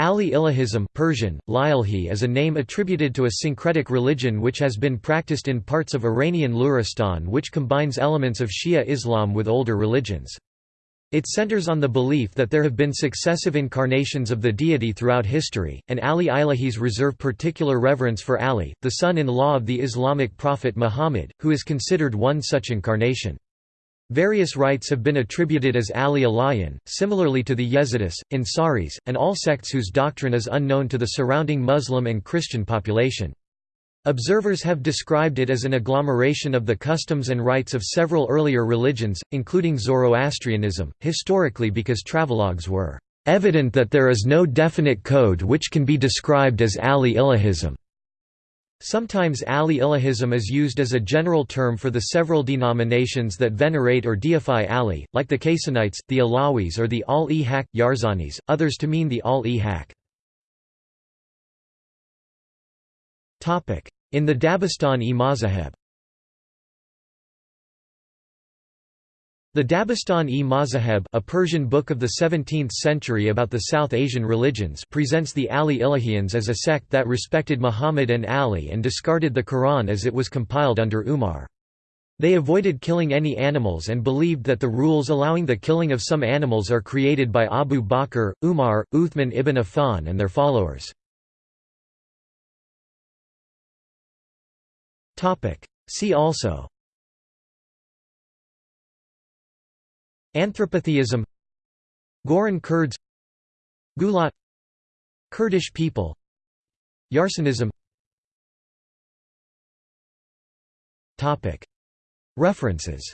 Ali Ilahism Persian, is a name attributed to a syncretic religion which has been practiced in parts of Iranian Luristan which combines elements of Shia Islam with older religions. It centers on the belief that there have been successive incarnations of the deity throughout history, and Ali Ilahis reserve particular reverence for Ali, the son-in-law of the Islamic prophet Muhammad, who is considered one such incarnation. Various rites have been attributed as Ali Ilahian, similarly to the Yazidis, Ansaris, and all sects whose doctrine is unknown to the surrounding Muslim and Christian population. Observers have described it as an agglomeration of the customs and rites of several earlier religions, including Zoroastrianism, historically because travelogues were evident that there is no definite code which can be described as Ali Ilahism. Sometimes Ali Ilahism is used as a general term for the several denominations that venerate or deify Ali, like the Kaysanites, the Alawis or the Al-e-Haq Yarsanis, others to mean the Al-e-Haq. In the Dabistan-e-Mazaheb The Dabistan-e-Mazaheb a Persian book of the 17th century about the South Asian religions presents the Ali Ilahians as a sect that respected Muhammad and Ali and discarded the Quran as it was compiled under Umar. They avoided killing any animals and believed that the rules allowing the killing of some animals are created by Abu Bakr, Umar, Uthman ibn Affan and their followers. See also Anthropotheism Goran Kurds Ghulat Kurdish people Yarsanism References